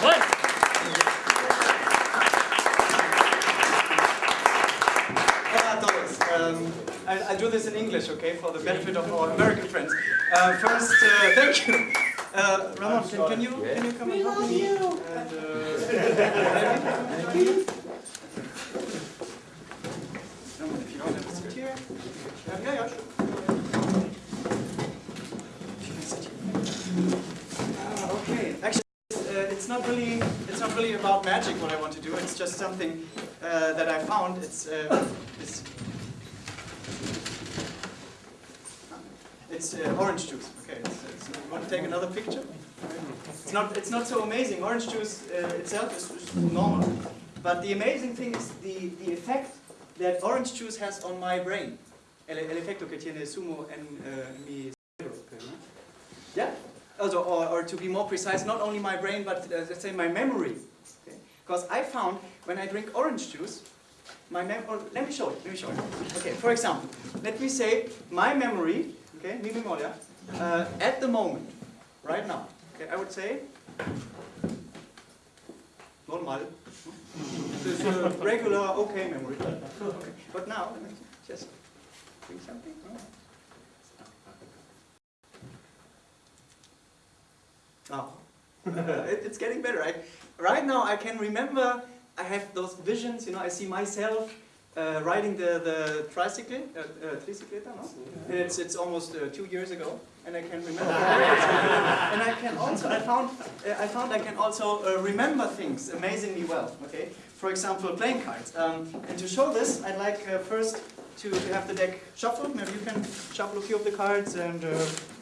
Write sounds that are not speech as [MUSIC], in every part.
Hola a. Um, I, I'll do this in English, okay, for the benefit of our American friends. Uh, first, uh, [LAUGHS] thank you. Uh, Ramon, can, can you can you come and help me? And, uh, thank [LAUGHS] you. Ramon, if you don't have a seat. Yeah, yeah, yeah, sure. You can sit here. Ah, okay. Actually, uh, it's not really it's not really about magic what I want to do. It's just something uh, that I found. It's uh, it's it's uh, orange juice. Okay, it's, it's, you want to take another picture? It's not it's not so amazing. Orange juice uh, itself is, is normal, but the amazing thing is the the effect that orange juice has on my brain. El, efecto que tiene zumo en uh, mi cerebro. Yeah. Also, or, or to be more precise, not only my brain, but uh, let's say my memory. Because I found when I drink orange juice, my mem or let me show it. Let me show it. Okay. For example, let me say my memory. Okay, mi memoria. Uh, at the moment, right now. Okay, I would say normal. This is a regular, okay memory. Okay. But now, let me just drink something. Oh, [LAUGHS] it, it's getting better. I, right now I can remember, I have those visions, you know, I see myself uh, riding the, the tricycle, uh, uh, tricicleta, no? It's, it's almost uh, two years ago, and I can remember. [LAUGHS] and I can also, I found, uh, I found I can also uh, remember things amazingly well, okay? For example, playing cards. Um, and to show this, I'd like uh, first to, to have the deck shuffled. Maybe you can shuffle a few of the cards, and uh,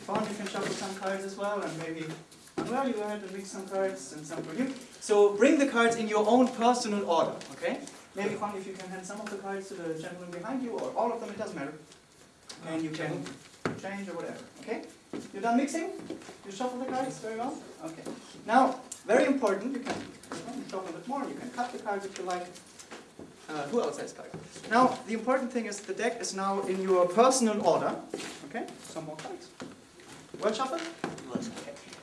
Fawn, you can shuffle some cards as well, and maybe well, you had to pick some cards and some for you. So bring the cards in your own personal order, okay? Maybe Juan, if you can hand some of the cards to the gentleman behind you, or all of them, it doesn't matter. And you can change or whatever, okay? You done mixing? You shuffle the cards very well? Okay. Now, very important, you can shuffle a bit more, you can cut the cards if you like. Uh, who else has cards? Now, the important thing is the deck is now in your personal order. Okay, some more cards. Well shuffled?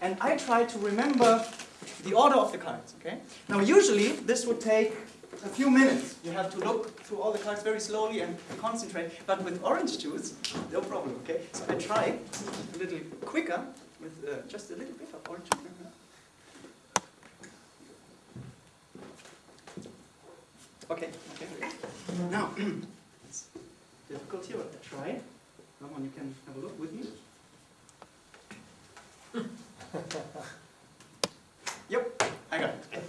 And I try to remember the order of the cards, okay? Now usually this would take a few minutes. You have to look through all the cards very slowly and concentrate. But with orange juice, no problem, okay? So I try a little quicker with uh, just a little bit of orange juice. Okay, okay. Now, [CLEARS THROAT] it's difficult here, but I try. Come on, you can have a look with me. Yep, I got it.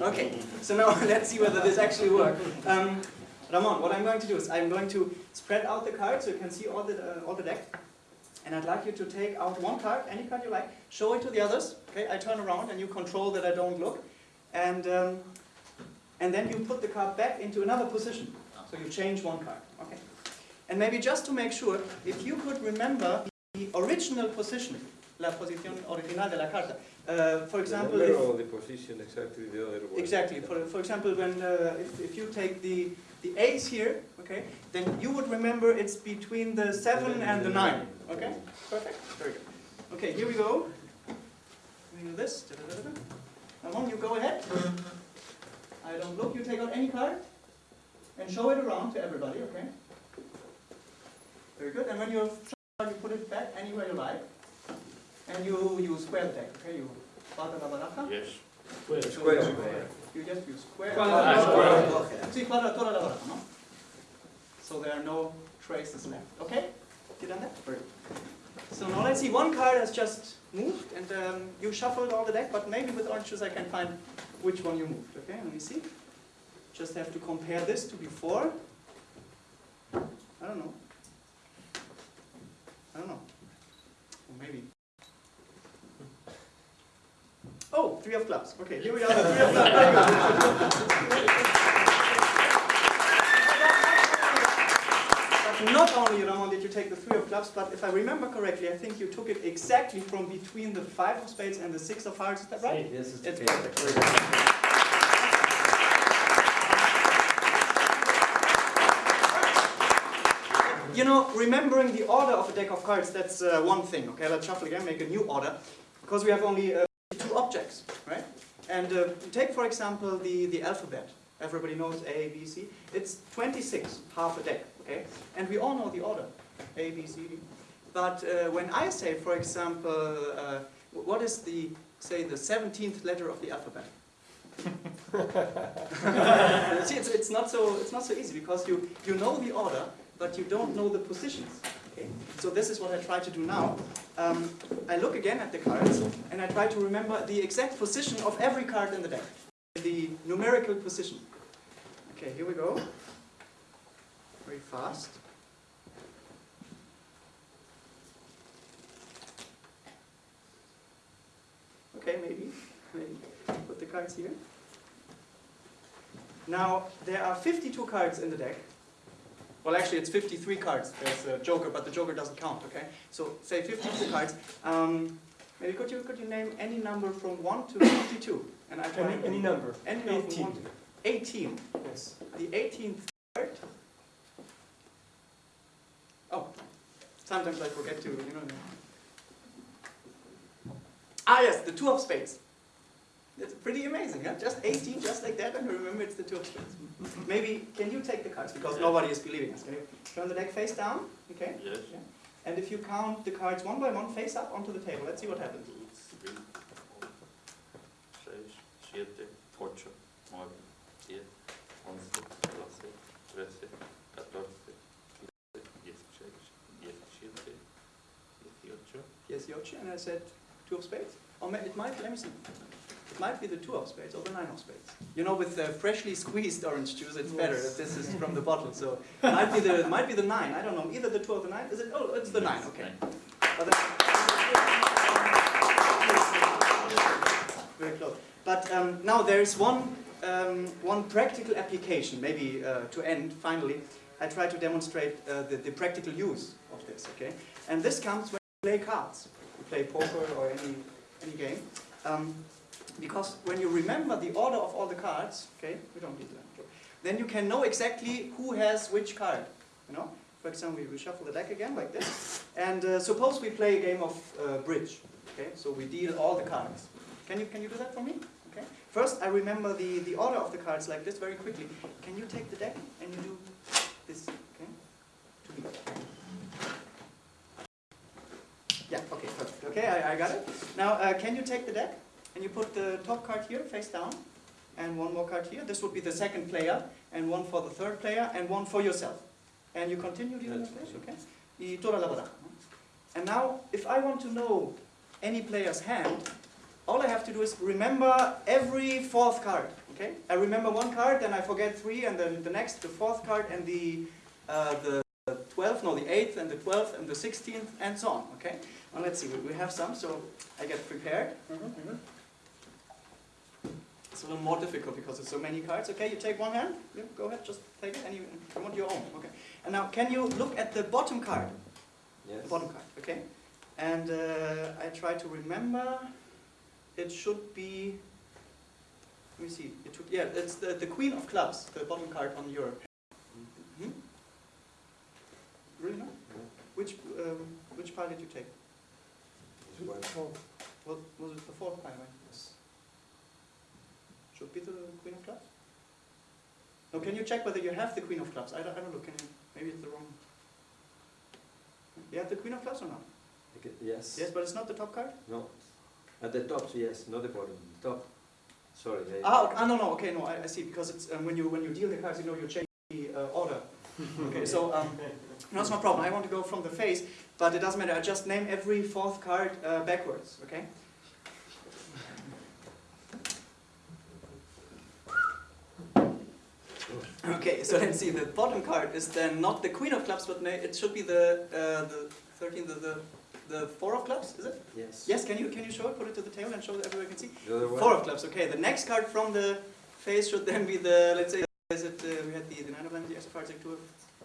Okay, so now [LAUGHS] let's see whether this actually works. Um, Ramon, what I'm going to do is I'm going to spread out the cards so you can see all the, uh, all the deck. And I'd like you to take out one card, any card you like, show it to the others. Okay, I turn around and you control that I don't look. And, um, and then you put the card back into another position. So you change one card. Okay. And maybe just to make sure, if you could remember the original position la posición original de la carta. Uh, for example, the if, the position exactly the other way. exactly. For, for example, when uh, if, if you take the the ace here, okay, then you would remember it's between the seven and the nine. Okay, perfect. Very good. Okay, here we go. We do this. Ramon, you go ahead. I don't look. You take out any card and show it around to everybody. Okay. Very good. And when you're you put it back anywhere you like. And you, use square the deck, okay? You bata la baraja. Yes. Square, square. You just use square. Ah, square. Sí, cuadra toda la baraja, no? So there are no traces left, okay? You done that? Very. So now let's see, one card has just moved and um, you shuffled all the deck, but maybe with orange juice I can find which one you moved, okay? Let me see. Just have to compare this to before. I don't know. I don't know. Or maybe Oh, three of clubs. Okay, here we are, three of clubs. But not only, Ramon, did you take the three of clubs, but if I remember correctly, I think you took it exactly from between the five of spades and the six of hearts. Is that right? Yes, it's It's perfect. Good. You know, remembering the order of a deck of cards, that's uh, one thing. Okay, let's shuffle again, make a new order. Because we have only uh, two objects, right? And uh, take, for example, the, the alphabet. Everybody knows A, B, C. It's 26, half a deck, okay? And we all know the order, A, B, C, D. But uh, when I say, for example, uh, what is the, say, the 17th letter of the alphabet? [LAUGHS] See, it's, it's, not so, it's not so easy because you, you know the order, but you don't know the positions. Okay? So this is what I try to do now. Um, I look again at the cards and I try to remember the exact position of every card in the deck. The numerical position. Okay, here we go. Very fast. Okay, maybe. maybe. Put the cards here. Now, there are 52 cards in the deck. Well, actually, it's 53 cards. There's a joker, but the joker doesn't count, okay? So, say 52 cards. Um, maybe could you, could you name any number from 1 to 52? And I try Any, any number. Any number 18. 1 to 18. Yes. The 18th card. Oh, sometimes I forget to, you know. Ah, yes, the two of spades. That's pretty amazing, yeah? Just 18, just like that, and remember it's the two of spades. Maybe, can you take the cards? Because nobody is believing us. Can you turn the deck face down? Okay? Yes. Yeah. And if you count the cards one by one face up onto the table, let's see what happens. Three, four, seis, siete, ocho, nueve, diez, once, doce, trece, catorce, quince, dieciséis, diecisiete, dieciocho. Here's Yochi, and I said two of spades. Or it might, let me see. It might be the two of spades or the nine of spades. You know, with the freshly squeezed orange juice, it's better if this is from the bottle. So it might be the might be the nine. I don't know. Either the two or the nine. Is it? Oh, it's the nine. Okay. But Very close. But um, now there is one um, one practical application. Maybe uh, to end finally, I try to demonstrate uh, the, the practical use of this. Okay. And this comes when you play cards. You play poker or any any game. Um, because when you remember the order of all the cards, okay, we don't need that, then you can know exactly who has which card, you know? For example, we, shuffle the deck again like this, and uh, suppose we play a game of uh, bridge, okay? So we deal all the cards. Can you, can you do that for me? Okay. First, I remember the, the order of the cards like this very quickly. Can you take the deck and you do this, okay? To me. Yeah, okay, perfect. Okay, I, I got it. Now, uh, can you take the deck? And you put the top card here, face down, and one more card here. This would be the second player, and one for the third player, and one for yourself. And you continue dealing with this, okay? Y toda la baraja. And now, if I want to know any player's hand, all I have to do is remember every fourth card, okay? I remember one card, then I forget three, and then the next, the fourth card, and the, uh, the 12th, no, the 8th, and the 12th, and the 16th, and so on, okay? Now let's see, we, we have some, so I get prepared. It's a little more difficult because there's so many cards. Okay, you take one hand. Yeah, go ahead, just take it, and you, you want your own. Okay. And now, can you look at the bottom card? Yes. The bottom card. Okay. And uh, I try to remember. It should be. Let me see. It should, yeah, it's the the Queen of Clubs, the bottom card on your. Hmm? Really? No? Which um, which pile did you take? What was it? The fourth pile, right? Should be the Queen of Clubs? No, can you check whether you have the Queen of Clubs? I don't, I don't know, can you, maybe it's the wrong. You have the Queen of Clubs or not? Okay, Yes. Yes, but it's not the top card? No. At the top, yes, not the bottom. Top. Sorry. I- Ah, okay, ah, no, no, okay, no, I, I see, because it's, um, when you, when you deal the cards, you know, you change the uh, order. [LAUGHS] Okay, so, um, no, it's no problem, I want to go from the face, but it doesn't matter, I just name every fourth card uh, backwards, okay? Okay, [LAUGHS] so let's see. The bottom card is then not the queen of clubs, but may, it should be the uh, the thirteen, the, the the four of clubs. Is it? Yes. Yes. Can you can you show it? Put it to the table and show that everybody can see. The? Four of clubs. Okay. The next card from the face should then be the let's say is it uh, we had the, the nine of diamonds, the of hearts, like two of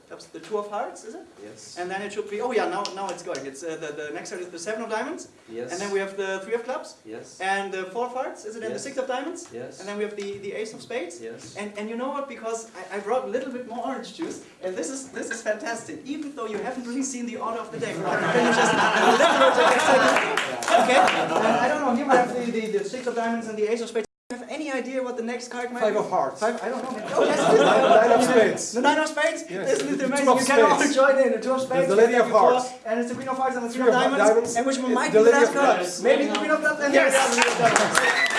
clubs, the two of hearts. Is it? Yes. And then it should be oh yeah now now it's going. It's uh, the the next card is the seven of diamonds, yes. and then we have the three of clubs Yes. and the four of hearts. Is it? And the six of diamonds, Yes. and then we have the the ace of spades. Yes. And, and you know what? Because I, I brought a little bit more orange juice, and this is this is fantastic. Even though you haven't really seen the order of the deck, can you just a little bit of Okay. And I don't know. Here I have the, the, the six of diamonds and the ace of spades. I have any idea what the next card might Five be? of hearts. Five, I don't know. Oh, yes, it is. Nine, of [LAUGHS] spades. The nine of spades? Yes. Isn't it amazing? You can all [LAUGHS] join in. The two of spades. the lady of hearts. And it's the queen of hearts and the three of diamonds. diamonds. And which one might be the last card? Maybe the queen of clubs and Yes. [LAUGHS]